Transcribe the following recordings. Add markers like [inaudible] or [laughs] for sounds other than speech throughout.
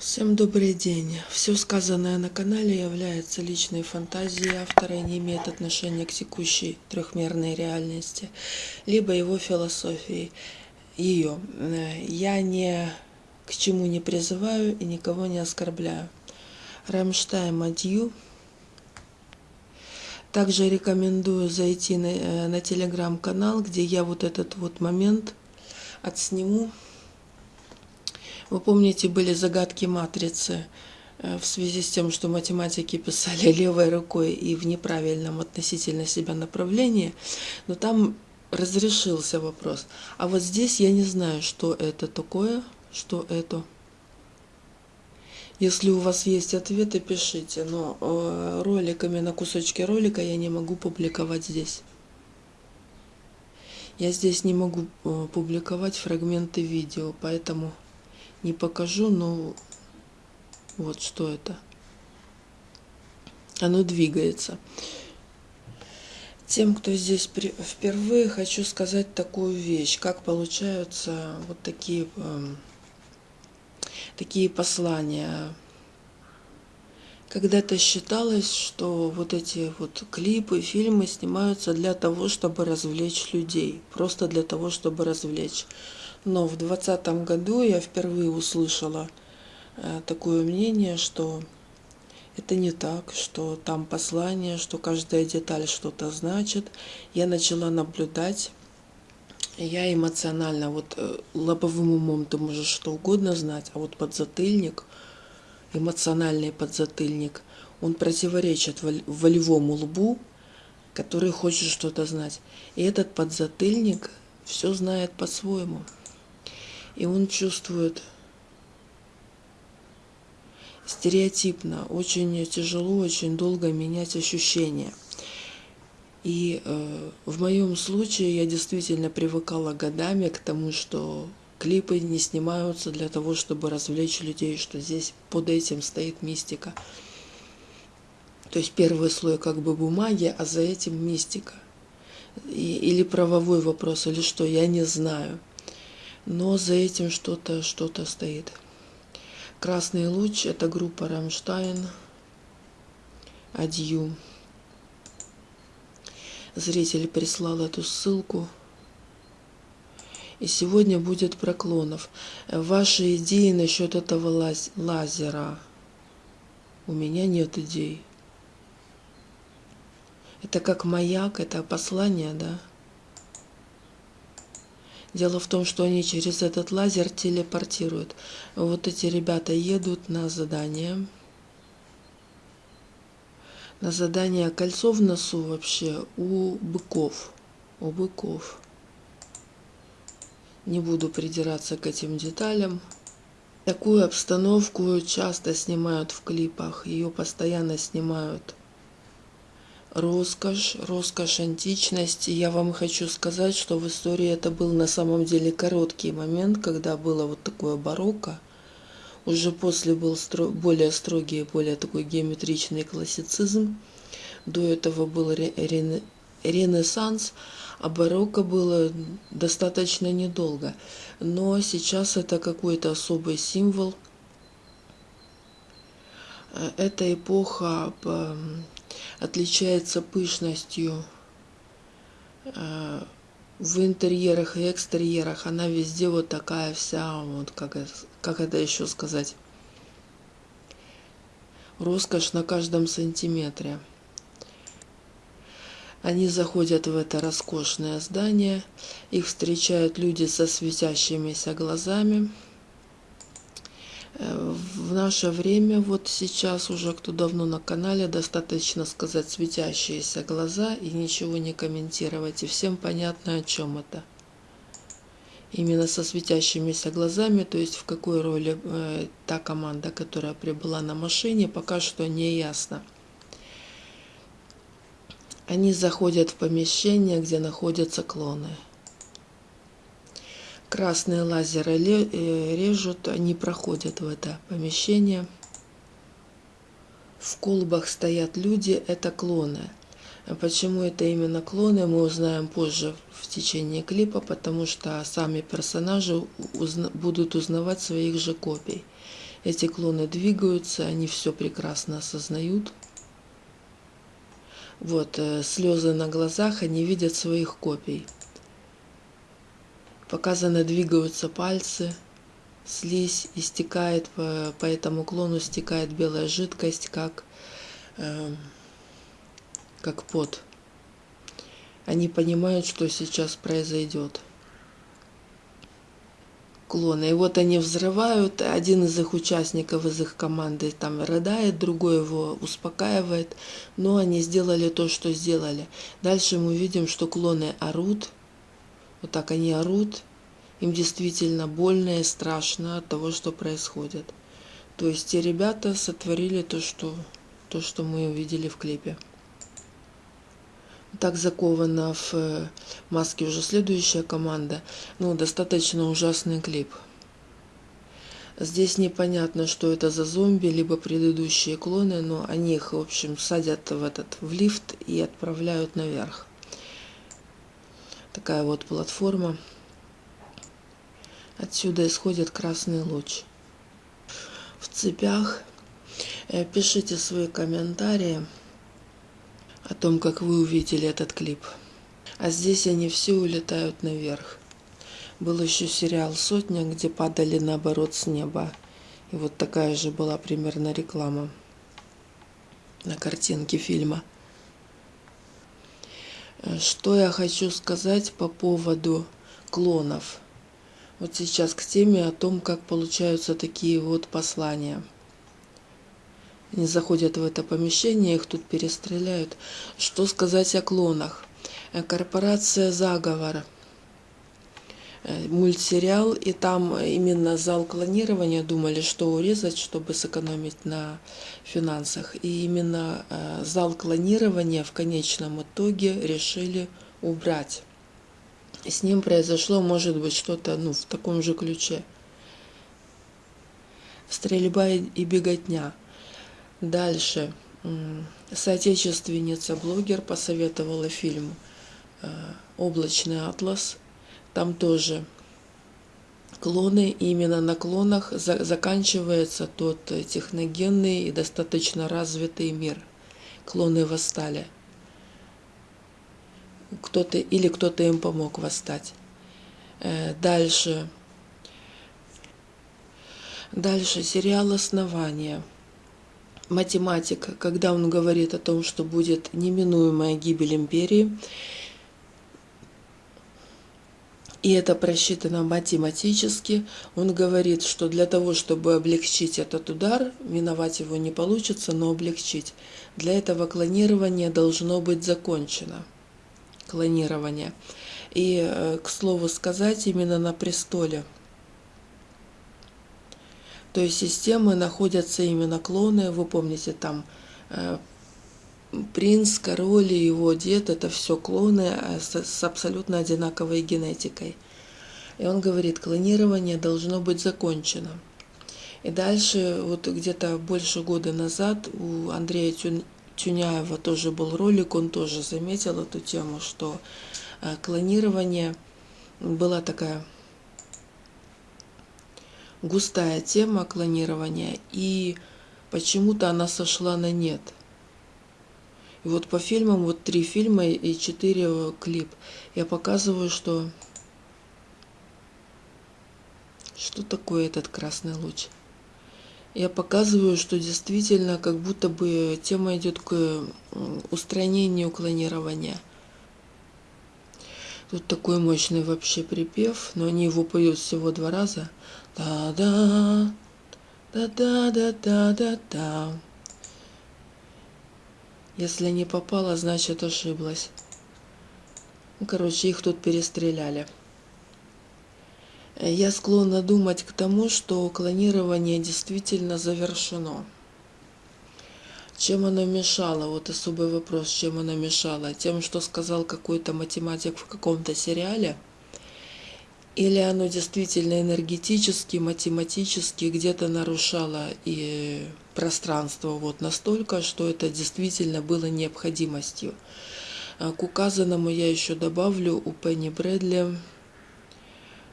Всем добрый день. Все сказанное на канале является личной фантазией автора и не имеет отношения к текущей трехмерной реальности, либо его философии. Ее. Я ни к чему не призываю и никого не оскорбляю. Рамштайн Адью. Также рекомендую зайти на, на телеграм-канал, где я вот этот вот момент отсниму вы помните, были загадки матрицы э, в связи с тем, что математики писали [laughs] левой рукой и в неправильном относительно себя направлении, но там разрешился вопрос. А вот здесь я не знаю, что это такое, что это. Если у вас есть ответы, пишите, но э, роликами на кусочки ролика я не могу публиковать здесь. Я здесь не могу э, публиковать фрагменты видео, поэтому не покажу, но вот что это. Оно двигается. Тем, кто здесь впервые, хочу сказать такую вещь, как получаются вот такие, эм, такие послания. Когда-то считалось, что вот эти вот клипы, фильмы снимаются для того, чтобы развлечь людей, просто для того, чтобы развлечь. Но в 2020 году я впервые услышала э, такое мнение, что это не так, что там послание, что каждая деталь что-то значит. Я начала наблюдать. Я эмоционально, вот э, лобовым умом ты можешь что угодно знать, а вот подзатыльник, эмоциональный подзатыльник, он противоречит волевому лбу, который хочет что-то знать. И этот подзатыльник все знает по-своему и он чувствует стереотипно, очень тяжело, очень долго менять ощущения. И э, в моем случае я действительно привыкала годами к тому, что клипы не снимаются для того, чтобы развлечь людей, что здесь под этим стоит мистика. То есть первый слой как бы бумаги, а за этим мистика. И, или правовой вопрос, или что, я не знаю но за этим что-то что-то стоит. Красный луч – это группа Рамштайн, Адью. Зритель прислал эту ссылку. И сегодня будет проклонов. Ваши идеи насчет этого лаз лазера. У меня нет идей. Это как маяк, это послание, да? Дело в том, что они через этот лазер телепортируют. Вот эти ребята едут на задание. На задание кольцо в носу вообще у быков. У быков. Не буду придираться к этим деталям. Такую обстановку часто снимают в клипах. Ее постоянно снимают роскошь, роскошь античности. Я вам хочу сказать, что в истории это был на самом деле короткий момент, когда было вот такое барокко. Уже после был стро более строгий, более такой геометричный классицизм. До этого был ре ре ренессанс, а барокко было достаточно недолго. Но сейчас это какой-то особый символ. Э, эта эпоха отличается пышностью э, в интерьерах и экстерьерах. Она везде вот такая вся, вот как, как это еще сказать, роскошь на каждом сантиметре. Они заходят в это роскошное здание, их встречают люди со светящимися глазами – в наше время, вот сейчас уже, кто давно на канале, достаточно сказать светящиеся глаза и ничего не комментировать. И всем понятно, о чем это. Именно со светящимися глазами, то есть в какой роли э, та команда, которая прибыла на машине, пока что не ясно. Они заходят в помещение, где находятся клоны. Красные лазеры э, режут, они проходят в это помещение. В колбах стоят люди, это клоны. А почему это именно клоны, мы узнаем позже в течение клипа, потому что сами персонажи узна будут узнавать своих же копий. Эти клоны двигаются, они все прекрасно осознают. Вот, э, слезы на глазах, они видят своих копий. Показано, двигаются пальцы, слизь истекает, по, по этому клону стекает белая жидкость, как, э, как пот. Они понимают, что сейчас произойдет. Клоны. И вот они взрывают, один из их участников, из их команды там рыдает, другой его успокаивает, но они сделали то, что сделали. Дальше мы видим, что клоны орут, вот так они орут, им действительно больно и страшно от того, что происходит. То есть те ребята сотворили то, что, то, что мы увидели в клипе. Так закована в э, маске уже следующая команда. Ну, достаточно ужасный клип. Здесь непонятно, что это за зомби, либо предыдущие клоны, но они их, в общем, садят в этот в лифт и отправляют наверх. Такая вот платформа. Отсюда исходит красный луч. В цепях э, пишите свои комментарии о том, как вы увидели этот клип. А здесь они все улетают наверх. Был еще сериал «Сотня», где падали наоборот с неба. И вот такая же была примерно реклама на картинке фильма. Что я хочу сказать по поводу клонов. Вот сейчас к теме о том, как получаются такие вот послания – они заходят в это помещение, их тут перестреляют. Что сказать о клонах? Э, корпорация «Заговор» э, мультсериал, и там именно зал клонирования думали, что урезать, чтобы сэкономить на финансах. И именно э, зал клонирования в конечном итоге решили убрать. С ним произошло, может быть, что-то ну, в таком же ключе. Стрельба и беготня. Дальше. Соотечественница-блогер посоветовала фильм э, «Облачный атлас». Там тоже клоны, именно на клонах заканчивается тот техногенный и достаточно развитый мир. Клоны восстали. Кто-то или кто-то им помог восстать. Э, дальше. Дальше сериал «Основание» математика, когда он говорит о том, что будет неминуемая гибель империи, и это просчитано математически, он говорит, что для того, чтобы облегчить этот удар, миновать его не получится, но облегчить, для этого клонирование должно быть закончено. Клонирование. И, э, к слову сказать, именно на престоле – то есть системы находятся именно клоны, вы помните, там э, принц, король и его дед, это все клоны э, с, с абсолютно одинаковой генетикой. И он говорит, клонирование должно быть закончено. И дальше, вот где-то больше года назад у Андрея Тюняева тоже был ролик, он тоже заметил эту тему, что э, клонирование была такая густая тема клонирования, и почему-то она сошла на нет. И вот по фильмам, вот три фильма и четыре клип, я показываю, что что такое этот красный луч. Я показываю, что действительно как будто бы тема идет к устранению клонирования. Тут такой мощный вообще припев, но они его поют всего два раза – да-да, да-да-да-да-да-да. Если не попала, значит ошиблась. Ну, короче, их тут перестреляли. Я склонна думать к тому, что клонирование действительно завершено. Чем оно мешало? Вот особый вопрос, чем оно мешало? Тем, что сказал какой-то математик в каком-то сериале – или оно действительно энергетически, математически где-то нарушало и пространство вот настолько, что это действительно было необходимостью. А к указанному я еще добавлю у Пенни Брэдли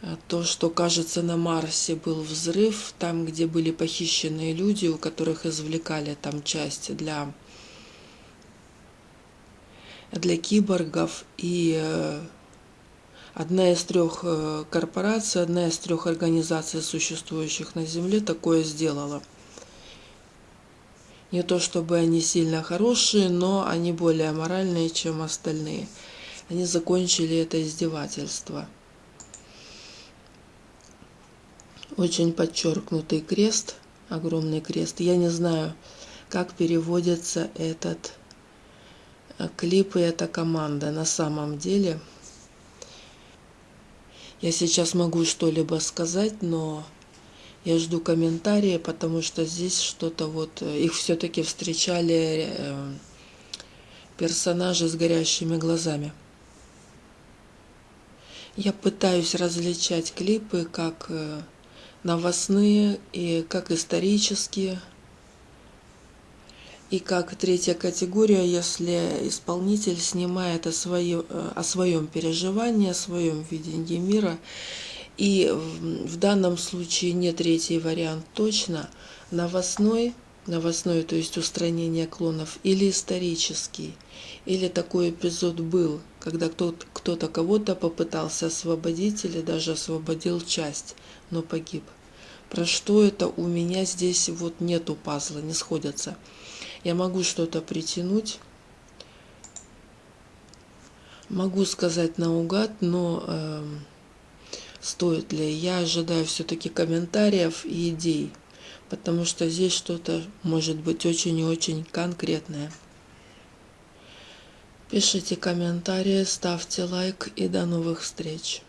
э, то, что, кажется, на Марсе был взрыв, там, где были похищенные люди, у которых извлекали там части для, для киборгов. И э, одна из трех э, корпораций, одна из трех организаций, существующих на Земле, такое сделала. Не то чтобы они сильно хорошие, но они более моральные, чем остальные. Они закончили это издевательство. Очень подчеркнутый крест, огромный крест. Я не знаю, как переводится этот э, клип и эта команда на самом деле. Я сейчас могу что-либо сказать, но я жду комментарии, потому что здесь что-то вот... Э, их все-таки встречали э, персонажи с горящими глазами. Я пытаюсь различать клипы как э, новостные и как исторические. И как третья категория, если исполнитель снимает о, свое, о своем переживании, о своем видении мира и в данном случае не третий вариант точно, новостной, новостной, то есть устранение клонов, или исторический, или такой эпизод был, когда кто-то кто кого-то попытался освободить или даже освободил часть, но погиб. Про что это у меня здесь вот нету пазла, не сходятся. Я могу что-то притянуть, могу сказать наугад, но... Э, стоит ли. Я ожидаю все-таки комментариев и идей, потому что здесь что-то может быть очень и очень конкретное. Пишите комментарии, ставьте лайк и до новых встреч.